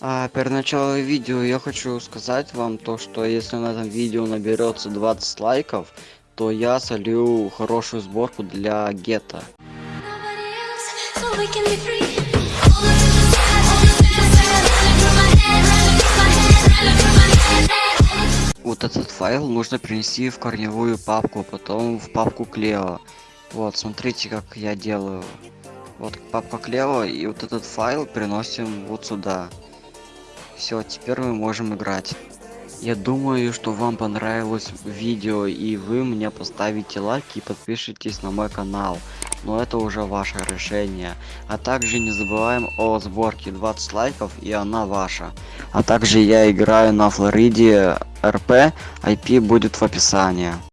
А перед началом видео я хочу сказать вам то, что если на этом видео наберется 20 лайков, то я солью хорошую сборку для гетто. Вот этот файл нужно перенести в корневую папку, потом в папку Клео. Вот, смотрите, как я делаю. Вот папка Клео, и вот этот файл переносим вот сюда. Все, теперь мы можем играть. Я думаю, что вам понравилось видео, и вы мне поставите лайк и подпишитесь на мой канал. Но это уже ваше решение. А также не забываем о сборке 20 лайков, и она ваша. А также я играю на Флориде РП, IP будет в описании.